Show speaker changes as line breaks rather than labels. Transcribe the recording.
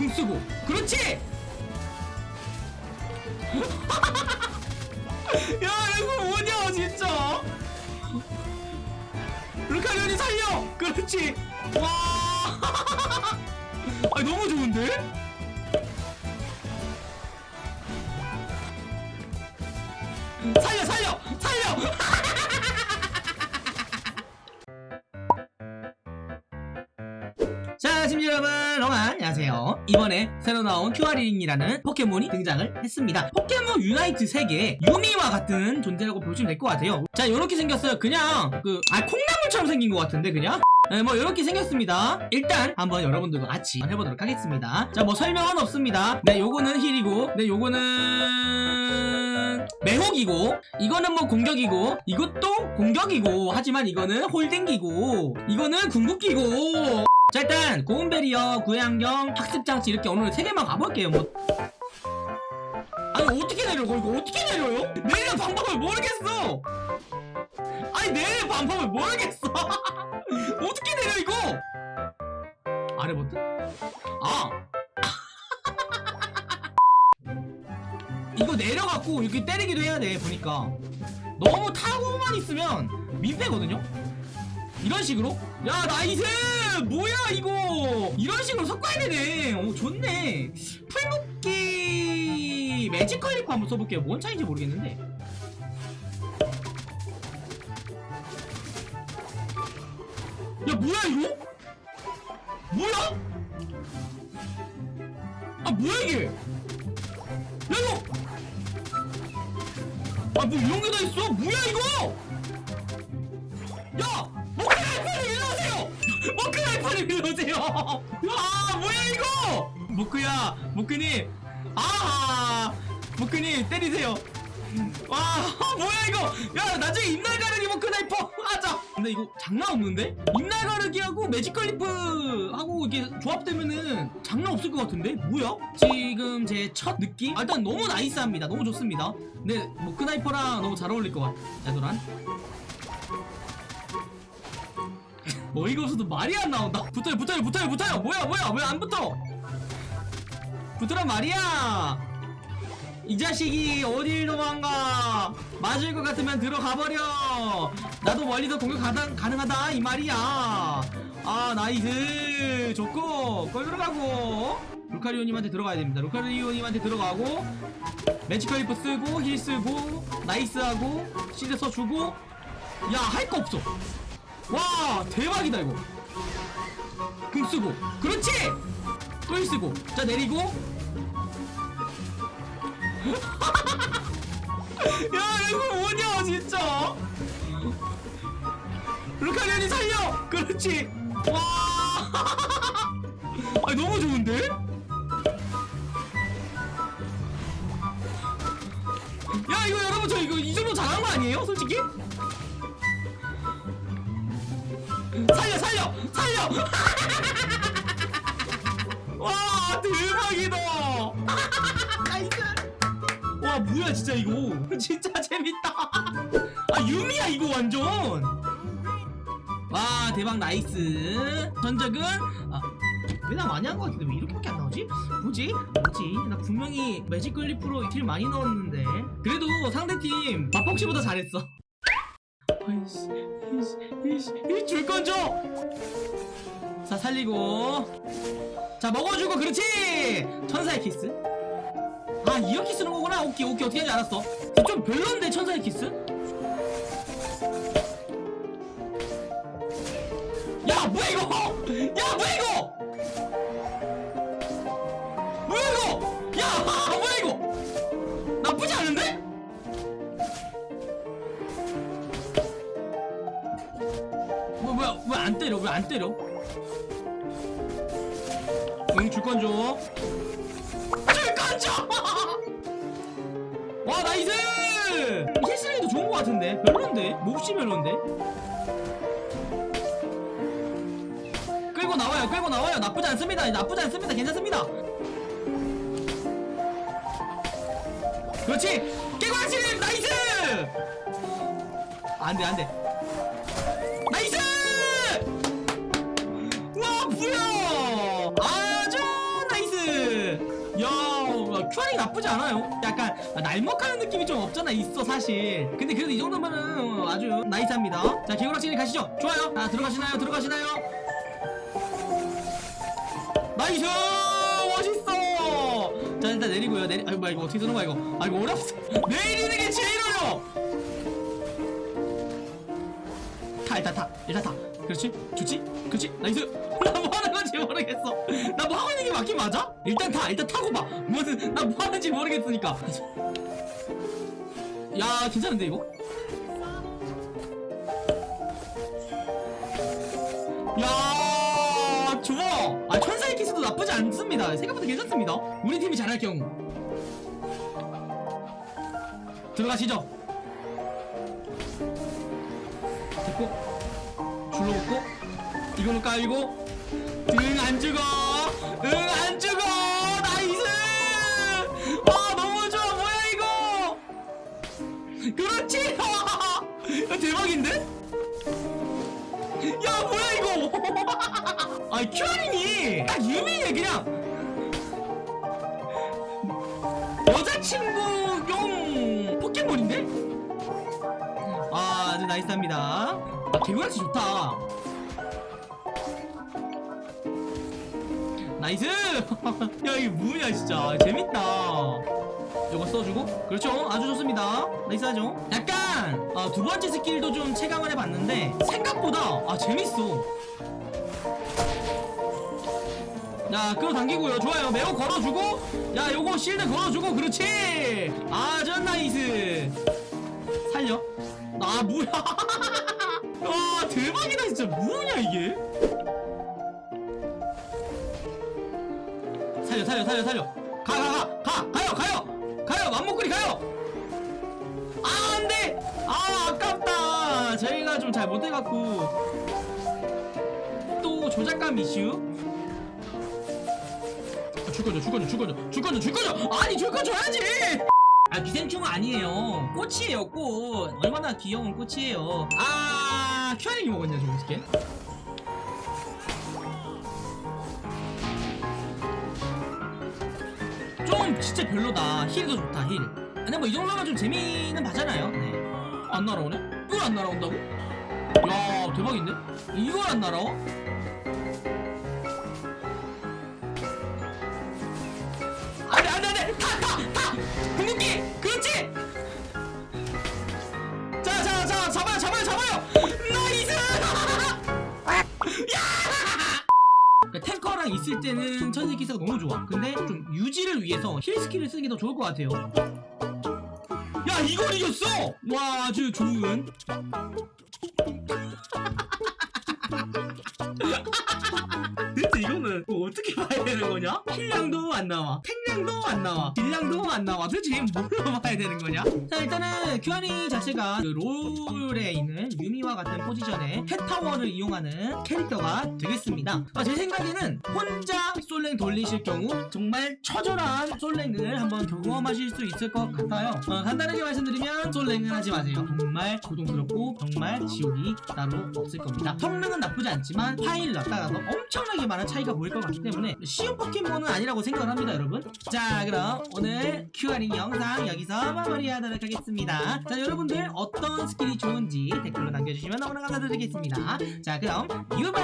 궁 쓰고. 그렇지? 야 이거 뭐냐 진짜? 루카리온이 살려! 그렇지? 와. 아, 너무 좋은데? 살려 살려 살려 이번에 새로 나온 큐아링이라는 포켓몬이 등장을 했습니다. 포켓몬 유나이트 세계의 유미와 같은 존재라고 보시면 될 것 같아요. 자, 요렇게 생겼어요. 그냥, 그, 아, 콩나물처럼 생긴 것 같은데, 그냥? 네, 뭐, 요렇게 생겼습니다. 일단, 한번 여러분들과 같이 해보도록 하겠습니다. 자, 뭐, 설명은 없습니다. 네, 요거는 heal이고, 네, 요거는, 매혹이고, 이거는 뭐, 공격이고, 이것도 공격이고, 하지만 이거는 holding기고, 이거는 궁극기고, 자 일단 고운베리어 구해안경 학습장치 이렇게 오늘 세 개만 가볼게요 뭐. 아니 어떻게 내려 이거? 어떻게 내려요? 내리는 방법을 모르겠어! 아니 내리는 방법을 모르겠어! 어떻게 내려 이거? 아래 버튼? 아! 이거 내려갖고 이렇게 때리기도 해야 돼 보니까. 너무 타고만 있으면 민폐거든요 이런 식으로? 야 nice 뭐야 이거? 이런 식으로 섞어야 되네. 오 좋네. 풀묶기 매지컬리프 한번 써볼게요. 뭔 차이인지 모르겠는데. 야 뭐야 이거? 뭐야? 아 뭐야 이게? 야 이거! 아뭐 이런 게 다 있어? 뭐야 이거? 야 모크나이퍼 일로 오세요. 아 뭐야 이거? 모크야 모크님. 아 모크님 때리세요. 와 뭐야 이거? 야 나중에 잎날가르기 모크나이퍼 하자. 근데 이거 장난 없는데? 잎날가르기하고 매지컬리프 하고 이게 조합되면은 장난 없을 것 같은데? 뭐야? 지금 제 첫 느낌? 아, 일단 너무 nice합니다. 너무 좋습니다. 근데 모크나이퍼랑 너무 잘 어울릴 것 같아. 하도 어이가 없어도 말이 안 나온다? 붙어요 붙어요 붙어요 붙어요! 뭐야 뭐야 왜 안 붙어? 붙으란 말이야! 이 자식이 어딜 도망가! 맞을 것 같으면 들어가 버려! 나도 멀리서 공격 가능, 가능하다 이 말이야! 아 nice! 좋고 걸 들어가고! 루카리오님한테 들어가야 됩니다. 루카리오님한테 들어가고 매지컬리프 쓰고 heal 쓰고 nice하고 shield 써주고 야 할 거 없어 와 대박이다 이거. 궁 쓰고. 그렇지! 또 heal 쓰고. 자 내리고. 야 이거 뭐냐 진짜? 루카리오님 살려! 그렇지. 와. 아, 너무 좋은데? 야 이거 여러분 저 이거 이 정도 잘한 거 아니에요 솔직히 살려 살려 살려! 와 대박이다! 와 뭐야 진짜 이거? 진짜 재밌다. 아 유미야 이거 완전! 와 대박 nice. 전적은 아, 왜 나 많이 한 것 같은데? 왜 이렇게밖에 안 나오지? 뭐지? 뭐지? 나 분명히 매지컬리프로 deal 많이 넣었는데. 그래도 상대팀 마폭시보다 잘했어 아이씨 이씨 이씨 줄건 줘! 자 살리고. 자 먹어주고 그렇지! 천사의 키스. 아 이렇게 쓰는 거구나. 오케이 오케이. 어떻게 하는지 알았어. 좀 별론데 천사의 키스? 야 뭐야 이거? 야 뭐야 이거? 뭐야 이거? 야 안 때려? 응 줄건 줘. 줄건 줘! 와 nice! 힐슬레이도 좋은 거 같은데? 별론데? 몹시 별론데? 끌고 나와요 끌고 나와요. 나쁘지 않습니다. 나쁘지 않습니다. 괜찮습니다. 그렇지! 깨고 하시는 nice! 안돼 안돼 나쁘지 않아요. 약간 날먹하는 느낌이 좀 없잖아 있어 사실. 근데 그래도 이 정도면은 아주 nice합니다. 자 개굴닌자님 가시죠. 좋아요. 자 들어가시나요? 들어가시나요? nice! 멋있어! 자 일단 내리고요. 내리 아이고 이거 어떻게 드는 거야 이거? 아 이거 어렵어 내리는 게 제일 어려워! 타 일단 타. 일단 타. 그렇지? 좋지? 그렇지? nice! 나 뭐 하는 건지 모르겠어. 나 뭐 하고 있는 게 맞긴 맞아? 일단 타 일단 타고 봐. 무슨 나 뭐 하는지 모르겠으니까. 야 괜찮은데 이거? 야 좋아. 아 천사의 키스도 나쁘지 않습니다. 생각보다 괜찮습니다. 우리 팀이 잘할 경우. 들어가시죠. 됐고 줄로 묶고 이걸로 깔고 응 안 죽어. 응 안 죽어. nice. 아 너무 좋아. 뭐야 이거? 그렇지. 야, 대박인데? 야 뭐야 이거? 아 큐아링이 딱 유명해 그냥. 여자친구용 포켓몬인데? 아 아주 nice합니다. 아 개구라치 좋다 nice! 야 이게 뭐야 진짜. 재밌다. 이거 써주고. 그렇죠. 아주 좋습니다. nice하죠. 약간 어, 두 번째 스킬도 좀 체감을 해봤는데 생각보다 아 재밌어. 야 끌어당기고요. 좋아요. 매우 걸어주고. 야 요거 실드 걸어주고. 그렇지! 아주 nice. 살려. 아 뭐야. 와 대박이다. 진짜 뭐냐 이게 살려 살려 살려 살려. 가 가 가 가 가 요 가요. 가요 맘모꾸리 가요. 아 안돼. 아 아깝다. 저희가 좀 잘 못해갖고. 또 조작감 이슈? 아, 줄 거죠 줄 거죠 줄 거죠 줄 거죠 줄 거죠 아니 줄거 줘야지. 아 기생충은 아니에요. 꽃이에요 꽃. 얼마나 귀여운 꽃이에요. 아 큐아님이 먹었냐 저거 어떻게 진짜 별로다 힐도 좋다 힐 근데 뭐 이 정도면 좀 재미는 봐잖아요 네 안 날아오네? 이걸 안 날아온다고? 야 대박인데? 이걸 안 날아와? 안돼 안돼 안돼 타 있을 때는 천사 키스가 너무 좋아. 근데 좀 유지를 위해서 heal 스킬을 쓰는 게 더 좋을 것 같아요. 야 이걸 이겼어! 와 아주 좋은 되는 거냐? 힐량도 안 나와. 탱량도 안 나와. 딜량도 안 나와. 도대체 뭘로 봐야 되는 거냐? 자 일단은 큐아링 자체가 그 롤에 있는 유미와 같은 포지션의 펫파워를 이용하는 캐릭터가 되겠습니다. 아, 제 생각에는 혼자 솔랭 돌리실 경우 정말 처절한 솔랭을 한번 경험하실 수 있을 것 같아요. 어, 간단하게 말씀드리면 솔랭은 하지 마세요. 정말 고통스럽고 정말 지옥이 따로 없을 겁니다. 성능은 나쁘지 않지만 파일럿 따라서도 엄청나게 많은 차이가 보일 것 같기 때문에 쉬운 포켓몬은 아니라고 생각을 합니다 여러분. 자 그럼 오늘 Q&A 영상 여기서 마무리하도록 하겠습니다. 자 여러분들 어떤 스킬이 좋은지 댓글로 남겨주시면 너무나 감사드리겠습니다. 자 그럼 유바